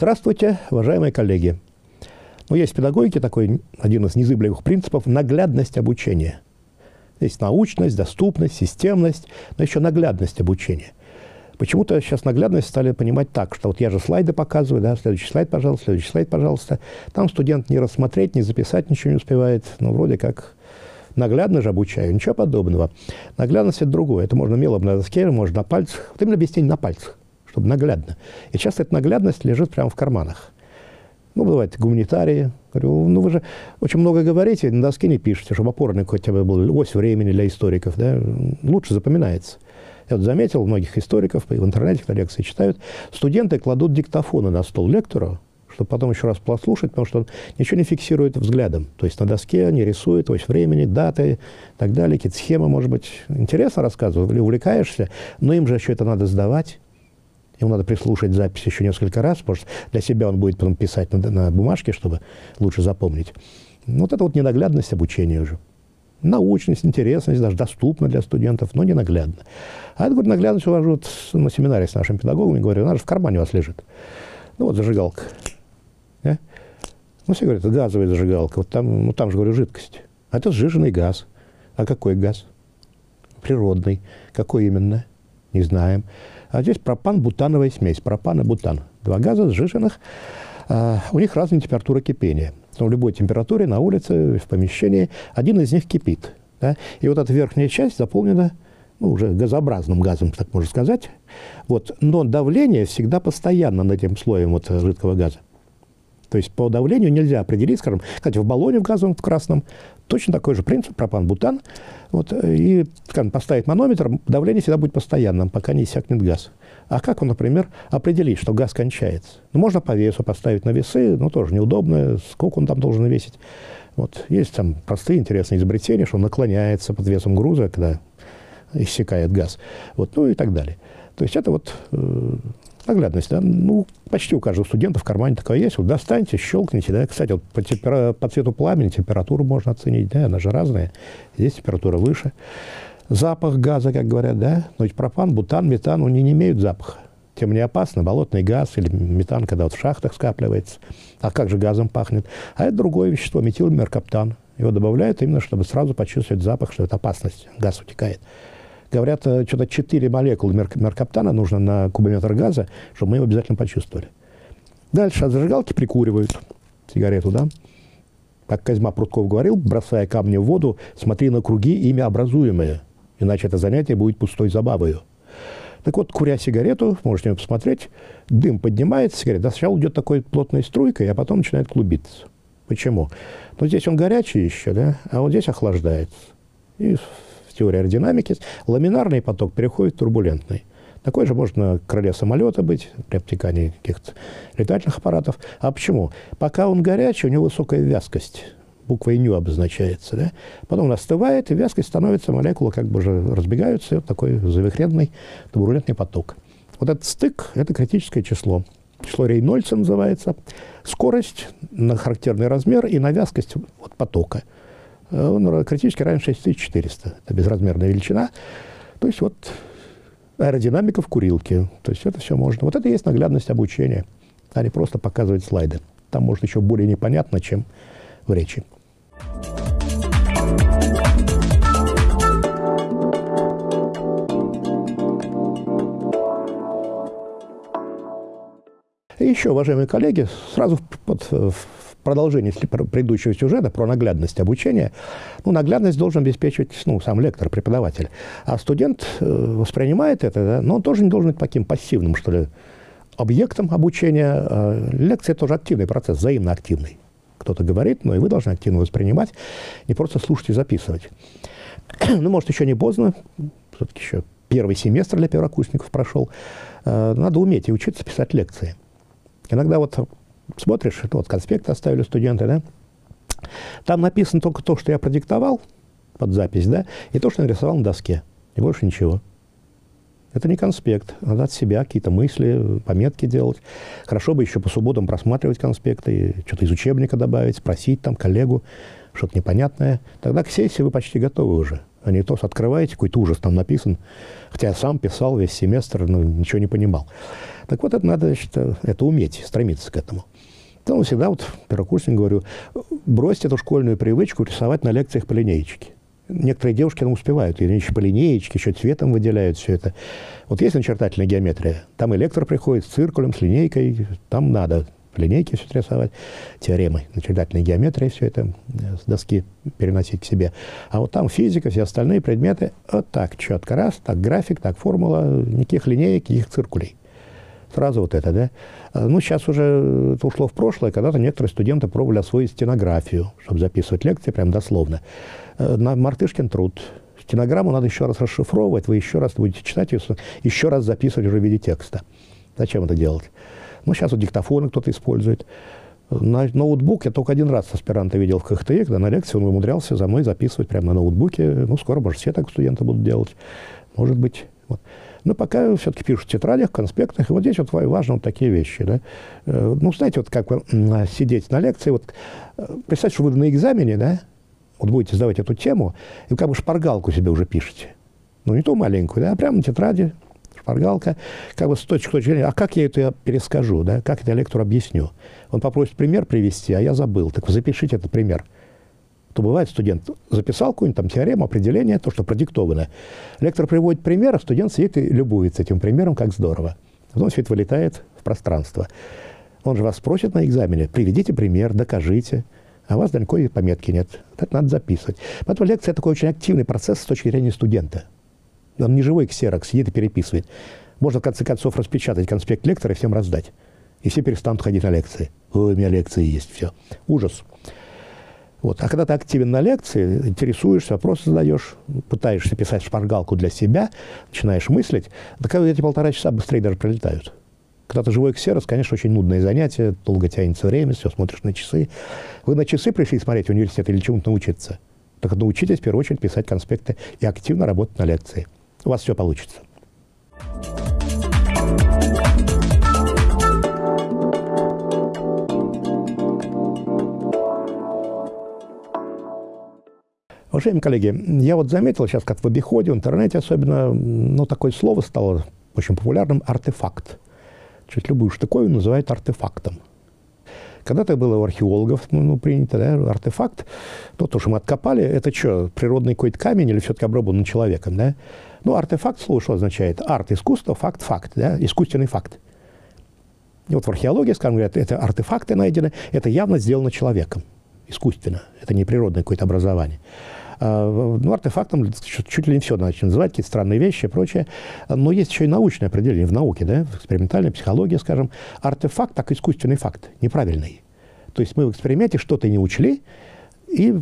Здравствуйте, уважаемые коллеги. Ну, есть в педагогике такой один из незыблемых принципов – наглядность обучения. Есть научность, доступность, системность, но еще наглядность обучения. Почему-то сейчас наглядность стали понимать так, что вот я же слайды показываю, да, следующий слайд, пожалуйста, следующий слайд, пожалуйста. Там студент не рассмотреть, не записать ничего не успевает, но вроде как наглядно же обучаю. Ничего подобного. Наглядность – это другое. Это можно мелом на доске, можно на пальцах. Вот именно объяснение на пальцах, чтобы наглядно. И часто эта наглядность лежит прямо в карманах. Ну, бывает, гуманитарии. Говорю, ну, вы же очень много говорите, на доске не пишете, чтобы опорный хотя бы был ось времени для историков, да, лучше запоминается. Я вот заметил, многих историков в интернете, когда лекции читают, студенты кладут диктофоны на стол лектору, чтобы потом еще раз послушать, потому что он ничего не фиксирует взглядом. То есть на доске они рисуют ось времени, даты и так далее, какие-то схемы, может быть, интересно рассказывают или увлекаешься, но им же еще это надо сдавать. Ему надо прислушать запись еще несколько раз, что для себя он будет потом писать на, на бумажке, чтобы лучше запомнить. Вот это вот ненаглядность обучения уже научность, интересность, даже доступна для студентов, но не наглядно. А это, говорит, наглядность увожу вот на семинаре с нашим педагогом говорю, она же в кармане у вас лежит. Ну, вот зажигалка. Да? Ну, все говорят, газовая зажигалка. Вот там, ну, там же, говорю, жидкость. А это сжиженный газ. А какой газ? Природный. Какой именно? Не знаем. А здесь пропан-бутановая смесь. Пропан и бутан. Два газа сжиженных. А, у них разная температура кипения но в любой температуре на улице, в помещении, один из них кипит. Да? И вот эта верхняя часть заполнена ну, уже газообразным газом, так можно сказать. Вот. Но давление всегда постоянно над этим слоем вот жидкого газа. То есть по давлению нельзя определить, скажем, кстати, в баллоне в газовом, в красном, точно такой же принцип, пропан-бутан. Вот, и, скажем, поставить манометр, давление всегда будет постоянным, пока не иссякнет газ. А как он, например, определить, что газ кончается? Ну, можно по весу поставить на весы, но тоже неудобно, сколько он там должен весить. Вот. Есть там простые интересные изобретения, что он наклоняется под весом груза, когда иссякает газ. Вот, ну и так далее. То есть это вот э, наглядность, да, ну, почти у каждого студента в кармане такая есть. Вот достаньте, щелкните, да. Кстати, вот по, темпера... по цвету пламени температуру можно оценить, да, она же разная. Здесь температура выше. Запах газа, как говорят, да. Но ведь пропан, бутан, метан, они не имеют запаха. Тем не опасно, болотный газ или метан, когда вот в шахтах скапливается. А как же газом пахнет? А это другое вещество, метилмеркаптан. Его добавляют именно, чтобы сразу почувствовать запах, что это опасность, газ утекает. Говорят, э, что-то 4 молекулы меркаптана нужно на кубометр газа, чтобы мы его обязательно почувствовали. Дальше от зажигалки прикуривают сигарету, да? Как Козьма Прутков говорил, бросая камни в воду, смотри на круги, ими образуемые, иначе это занятие будет пустой забавою. Так вот, куря сигарету, можете посмотреть, дым поднимается, сигарета. Сначала идет такой плотной струйкой, а потом начинает клубиться. Почему? Ну, здесь он горячий еще, да, а вот здесь охлаждается. И теории аэродинамики, ламинарный поток переходит в турбулентный. Такой же можно на крыле самолета быть, при обтекании каких-то летательных аппаратов. А почему? Пока он горячий, у него высокая вязкость. Буквой «ню» обозначается. Да? Потом он остывает, и вязкость становится, молекулы как бы уже разбегаются, и вот такой завихренный турбулентный поток. Вот этот стык – это критическое число. Число Рейнольдса называется. Скорость на характерный размер и на вязкость вот, потока – он критически равен 6400. Это безразмерная величина. То есть вот аэродинамика в курилке. То есть это все можно. Вот это и есть наглядность обучения, а не просто показывать слайды. Там может еще более непонятно, чем в речи. И еще, уважаемые коллеги, сразу под, продолжение предыдущего сюжета про наглядность обучения, ну, наглядность должен обеспечивать ну, сам лектор, преподаватель. А студент э, воспринимает это, да, но он тоже не должен быть таким пассивным, что ли, объектом обучения. Э, лекция – тоже активный процесс, взаимно активный. Кто-то говорит, но и вы должны активно воспринимать, не просто слушать и записывать. ну, может, еще не поздно, все-таки еще первый семестр для первокурсников прошел. Э, надо уметь и учиться писать лекции. Иногда вот смотришь, вот конспект оставили студенты, да, там написано только то, что я продиктовал под запись, да, и то, что нарисовал на доске, и больше ничего. Это не конспект, надо от себя какие-то мысли, пометки делать. Хорошо бы еще по субботам просматривать конспекты, что-то из учебника добавить, спросить там коллегу, что-то непонятное. Тогда к сессии вы почти готовы уже. А не то, открываете, какой-то ужас там написан. Хотя я сам писал весь семестр, но ничего не понимал. Так вот, это надо, значит, это уметь, стремиться к этому. Поэтому всегда вот первокурсник говорю, бросьте эту школьную привычку рисовать на лекциях по линеечке. Некоторые девушки там успевают, и еще по линеечке, еще цветом выделяют все это. Вот есть начертательная геометрия, там электро приходит с циркулем, с линейкой, там надо линейки все рисовать, теоремы, начертательной геометрии, все это э, с доски переносить к себе. А вот там физика, все остальные предметы, вот так, четко раз, так график, так формула, никаких линеек, никаких циркулей. Сразу вот это, да? А, ну, сейчас уже это ушло в прошлое. Когда-то некоторые студенты пробовали освоить стенографию, чтобы записывать лекции прям дословно. Э, на Мартышкин труд. Стенограмму надо еще раз расшифровывать, вы еще раз будете читать ее, еще раз записывать уже в виде текста. Зачем это делать? Ну, сейчас вот диктофоны кто-то использует. На ноутбук я только один раз аспиранта видел в КХТИ, когда на лекции он умудрялся за мной записывать прямо на ноутбуке. Ну, скоро, может, все так студенты будут делать. Может быть. Вот. Но пока все-таки пишут в тетрадях, конспектах. И вот здесь вот важны вот такие вещи. Да? Э, ну, знаете, вот как вы сидеть на лекции, вот э, представьте, что вы на экзамене, да, вот будете сдавать эту тему, и как бы шпаргалку себе уже пишете. Ну, не ту маленькую, да, а прямо на тетради, шпаргалка, как бы с точки зрения, а как я это перескажу, да, как это лектору объясню? Он попросит пример привести, а я забыл, так запишите этот пример. То бывает, студент записал какую-нибудь там теорему, определение, то, что продиктовано. Лектор приводит пример, а студент сидит и любуется этим примером, как здорово. Потом все это вылетает в пространство. Он же вас спросит на экзамене, приведите пример, докажите. А у вас никакой пометки нет. Это надо записывать. Поэтому лекция – такой очень активный процесс с точки зрения студента. Он не живой ксерокс, сидит и переписывает. Можно, в конце концов, распечатать конспект лектора и всем раздать. И все перестанут ходить на лекции. Ой, у меня лекции есть, все. Ужас. Вот. А когда ты активен на лекции, интересуешься, вопросы задаешь, пытаешься писать шпаргалку для себя, начинаешь мыслить, так эти полтора часа быстрее даже пролетают. Когда ты живой ксерос, конечно, очень нудное занятие, долго тянется время, все, смотришь на часы. Вы на часы пришли смотреть в университет или чему-то научиться? Так научитесь, в первую очередь, писать конспекты и активно работать на лекции. У вас все получится. Уважаемые коллеги, я вот заметил сейчас, как в обиходе, в интернете особенно, ну, такое слово стало очень популярным – артефакт. Чуть любую штуковину называют артефактом. Когда-то было у археологов ну, принято, да, артефакт, то, то, что мы откопали, это что, природный какой-то камень или все-таки обработан человеком, да? Ну, артефакт, слово что означает? Арт – искусство, факт – факт, да? искусственный факт. И вот в археологии, скажем, говорят, это артефакты найдены, это явно сделано человеком, искусственно, это не природное какое-то образование. А, ну, артефактом чуть ли не все начали называть, какие-то странные вещи и прочее. Но есть еще и научное определение в науке, да, в экспериментальной психологии, скажем. Артефакт, так искусственный факт, неправильный. То есть мы в эксперименте что-то не учли и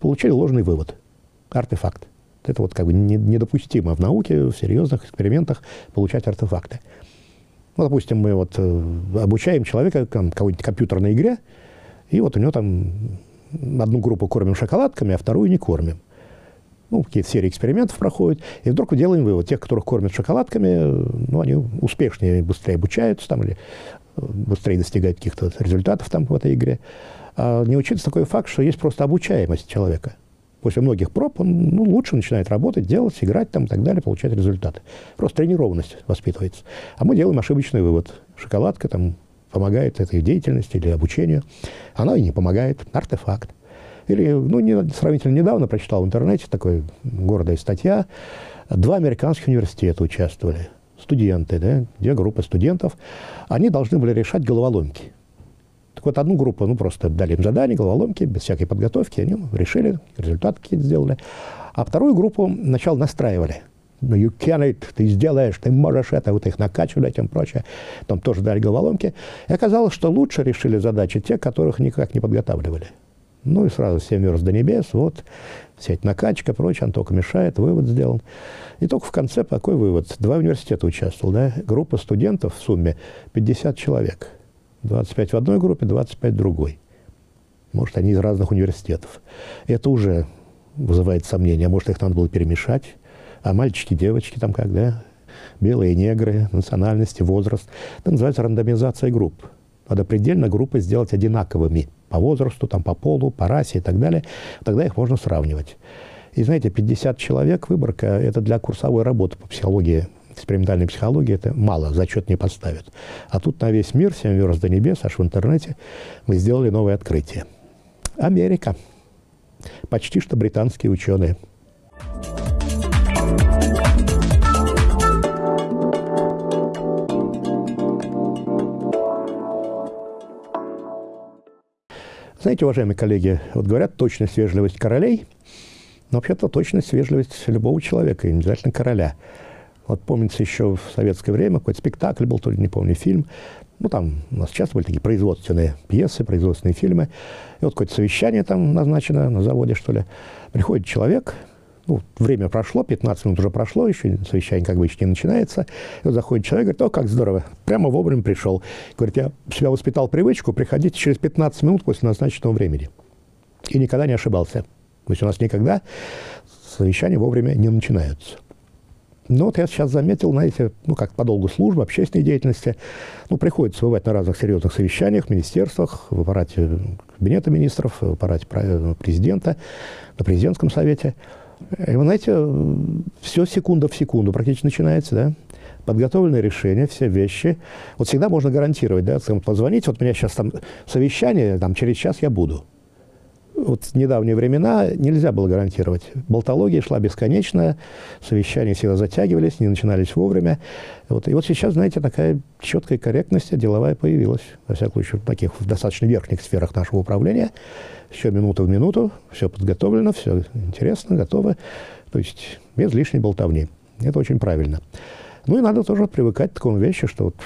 получили ложный вывод. Артефакт. Это вот как бы недопустимо в науке, в серьезных экспериментах получать артефакты. Ну, допустим, мы вот э, обучаем человека какой-нибудь компьютерной игре, и вот у него там одну группу кормим шоколадками, а вторую не кормим. Ну, какие-то серии экспериментов проходят, и вдруг делаем вывод. Тех, которых кормят шоколадками, ну, они успешнее, быстрее обучаются там, или э, быстрее достигают каких-то результатов там в этой игре. А не учится такой факт, что есть просто обучаемость человека. После многих проб он ну, лучше начинает работать, делать, играть там и так далее, получать результаты. Просто тренированность воспитывается. А мы делаем ошибочный вывод. Шоколадка там помогает этой деятельности или обучению. Она и не помогает. Артефакт. Или, ну, не, сравнительно недавно прочитал в интернете такой гордая статья. Два американских университета участвовали. Студенты, да, две группы студентов. Они должны были решать головоломки. Так вот, одну группу, ну, просто дали им задание, головоломки, без всякой подготовки, они решили, результаты какие-то сделали. А вторую группу сначала настраивали – you can it, ты сделаешь, ты можешь это, вот их накачивали, этим прочее. Там тоже дали головоломки. И оказалось, что лучше решили задачи те, которых никак не подготавливали. Ну и сразу семь верст до небес, вот, вся эта накачка, прочее, он только мешает, вывод сделан. И только в конце такой вывод. Два университета участвовал, да, группа студентов в сумме 50 человек. 25 в одной группе, 25 в другой. Может, они из разных университетов. Это уже вызывает сомнения. Может, их надо было перемешать а мальчики, девочки там как, да, белые негры, национальности, возраст. Это называется рандомизация групп. Надо предельно группы сделать одинаковыми по возрасту, там, по полу, по расе и так далее. Тогда их можно сравнивать. И знаете, 50 человек выборка – это для курсовой работы по психологии экспериментальной психологии это мало, зачет не поставят. А тут на весь мир, семь верст до небес, аж в интернете, мы сделали новое открытие. Америка. Почти что британские ученые. Знаете, уважаемые коллеги, вот говорят точность, вежливость королей, но вообще-то точность, вежливость любого человека, и не обязательно короля. Вот помнится еще в советское время какой-то спектакль был, то ли не помню, фильм. Ну, там у нас часто были такие производственные пьесы, производственные фильмы. И вот какое-то совещание там назначено на заводе, что ли. Приходит человек, ну, время прошло, 15 минут уже прошло, еще совещание как бы еще не начинается. И вот заходит человек, говорит, о, как здорово, прямо вовремя пришел. Говорит, я себя воспитал привычку приходить через 15 минут после назначенного времени. И никогда не ошибался. То есть у нас никогда совещания вовремя не начинаются. Но вот я сейчас заметил, знаете, ну, как по долгу службы, общественной деятельности, ну, приходится бывать на разных серьезных совещаниях, в министерствах, в аппарате кабинета министров, в аппарате президента, на президентском совете – и вы знаете, все секунда в секунду практически начинается, да? Подготовленное решение, все вещи. Вот всегда можно гарантировать, да, позвонить, вот у меня сейчас там совещание, там через час я буду. Вот недавние времена нельзя было гарантировать. Болтология шла бесконечная, совещания всегда затягивались, не начинались вовремя. Вот. И вот сейчас, знаете, такая четкая корректность деловая появилась, во всяком случае, в таких достаточно верхних сферах нашего управления все минута в минуту, все подготовлено, все интересно, готово. То есть без лишней болтовни. Это очень правильно. Ну и надо тоже привыкать к такому вещи, что вот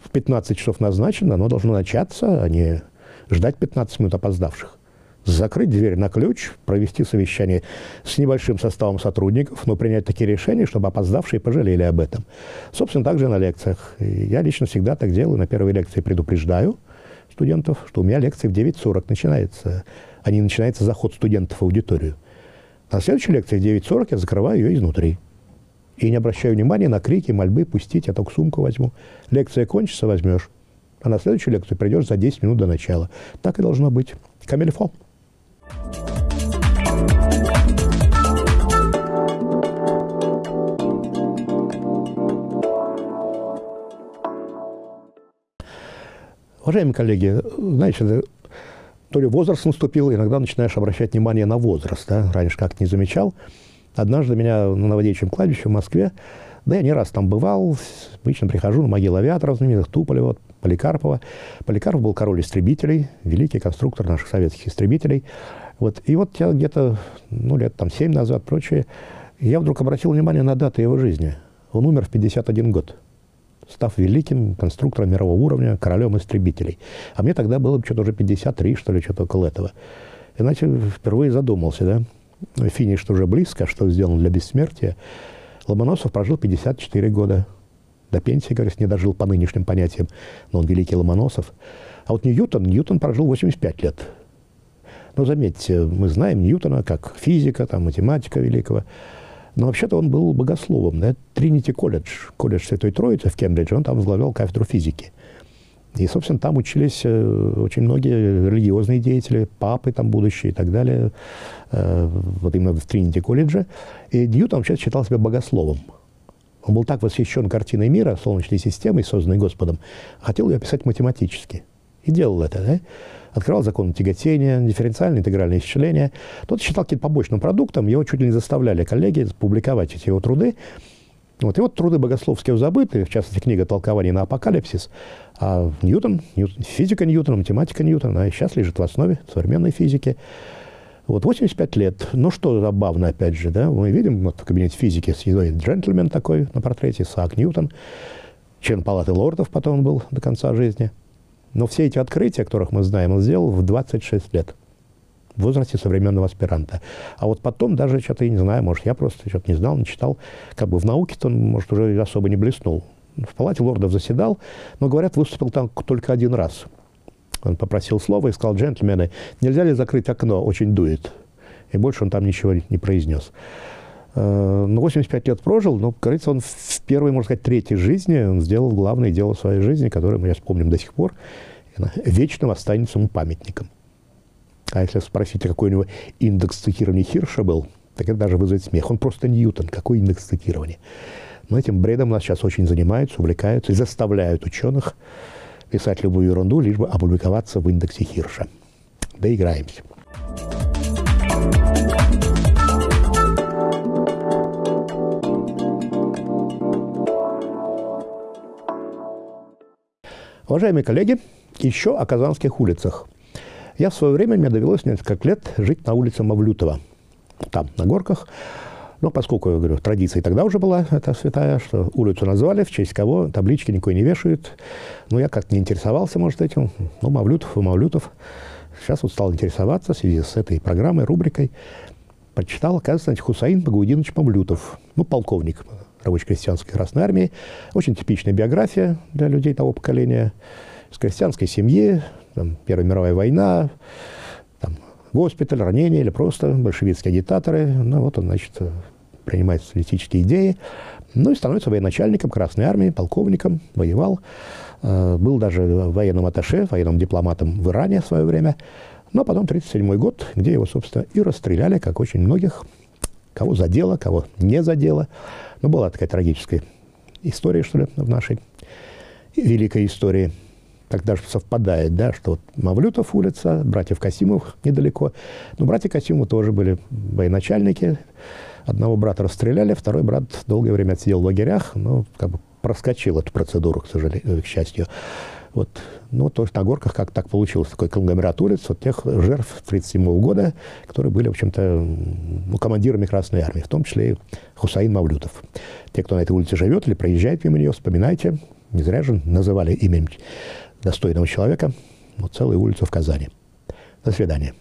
в 15 часов назначено, оно должно начаться, а не ждать 15 минут опоздавших. Закрыть дверь на ключ, провести совещание с небольшим составом сотрудников, но принять такие решения, чтобы опоздавшие пожалели об этом. Собственно, также на лекциях. Я лично всегда так делаю. На первой лекции предупреждаю студентов, что у меня лекция в 9.40 начинается а не начинается заход студентов в аудиторию. На следующей лекции в 9.40 я закрываю ее изнутри. И не обращаю внимания на крики, мольбы, пустить, я только сумку возьму. Лекция кончится, возьмешь. А на следующую лекцию придешь за 10 минут до начала. Так и должно быть. Камильфо. Уважаемые коллеги, знаете, то ли возраст наступил, иногда начинаешь обращать внимание на возраст. Да? Раньше как-то не замечал. Однажды меня на Новодевичьем кладбище в Москве, да я не раз там бывал, обычно прихожу на могилу авиаторов знаменитых, Туполева, Поликарпова. Поликарпов был король истребителей, великий конструктор наших советских истребителей. Вот. И вот я где-то, ну, лет там семь назад, прочее, я вдруг обратил внимание на даты его жизни. Он умер в 51 год став великим конструктором мирового уровня, королем истребителей. А мне тогда было что-то уже 53, что ли, что-то около этого. Иначе впервые задумался, да, финиш уже близко, что сделано для бессмертия. Ломоносов прожил 54 года. До пенсии, говорят, не дожил по нынешним понятиям, но он великий Ломоносов. А вот Ньютон, Ньютон прожил 85 лет. Но заметьте, мы знаем Ньютона как физика, там, математика великого. Но вообще-то он был богословом. Да? Тринити колледж, колледж Святой Троицы в Кембридже, он там возглавлял кафедру физики. И, собственно, там учились э, очень многие религиозные деятели, папы там будущие и так далее, э, вот именно в Тринити колледже. И Ньютон вообще считал себя богословом. Он был так восхищен картиной мира, Солнечной системой, созданной Господом, хотел ее описать математически. И делал это. Да? открывал закон тяготения, дифференциальное интегральное исчисление. Тот считал каким-то побочным продуктом, его чуть ли не заставляли коллеги публиковать эти его труды. Вот. И вот труды богословские забыты, в частности, книга «Толкование на апокалипсис», а Ньютон, Ньютон физика Ньютона, математика Ньютона, она сейчас лежит в основе современной физики. Вот 85 лет. Ну, что забавно, опять же, да, мы видим вот, в кабинете физики сидит джентльмен такой на портрете, Саак Ньютон, член палаты лордов потом он был до конца жизни – но все эти открытия, которых мы знаем, он сделал в 26 лет в возрасте современного аспиранта. А вот потом даже что-то, я не знаю, может, я просто что-то не знал, не читал. Как бы в науке-то он, может, уже особо не блеснул. В палате лордов заседал, но, говорят, выступил там только один раз. Он попросил слова и сказал, джентльмены, нельзя ли закрыть окно, очень дует. И больше он там ничего не произнес. Э, ну, 85 лет прожил, но, говорится, он в первой, можно сказать, третьей жизни он сделал главное дело своей жизни, которое мы сейчас помним до сих пор, вечным останется ему памятником. А если спросить, какой у него индекс цитирования Хирша был, так это даже вызовет смех. Он просто Ньютон. Какой индекс цитирования? Но этим бредом нас сейчас очень занимаются, увлекаются и заставляют ученых писать любую ерунду, лишь бы опубликоваться в индексе Хирша. Доиграемся. Уважаемые коллеги, еще о казанских улицах. Я в свое время, мне довелось несколько лет жить на улице Мавлютова, там, на горках. Но поскольку, я говорю, традиция тогда уже была, эта святая, что улицу назвали, в честь кого таблички никакой не вешают. Ну, я как-то не интересовался, может, этим. Ну, Мавлютов и Мавлютов. Сейчас вот стал интересоваться в связи с этой программой, рубрикой. Прочитал, оказывается, Хусаин Багаудинович Мавлютов, ну, полковник рабоче-крестьянской Красной Армии. Очень типичная биография для людей того поколения. С крестьянской семьи, там, Первая мировая война, там, госпиталь, ранение или просто большевистские агитаторы. Ну, вот он, значит, принимает социалистические идеи. Ну и становится военачальником Красной Армии, полковником, воевал. Э, был даже военным атташе, военным дипломатом в Иране в свое время. Но потом 1937 год, где его, собственно, и расстреляли, как очень многих, кого задело, кого не задело. Ну, была такая трагическая история, что ли, в нашей великой истории. Так даже совпадает, да, что вот Мавлютов улица, братьев Касимов недалеко. Но братья Касимовы тоже были военачальники. Одного брата расстреляли, второй брат долгое время отсидел в лагерях, но как бы проскочил эту процедуру, к сожалению, к счастью. Вот. Ну, тоже на горках как так получилось, такой конгломерат улиц, вот тех жертв 1937 года, которые были, в общем-то, ну, командирами Красной Армии, в том числе и Хусаин Мавлютов. Те, кто на этой улице живет или проезжает мимо нее, вспоминайте, не зря же называли именем достойного человека, вот целую улицу в Казани. До свидания.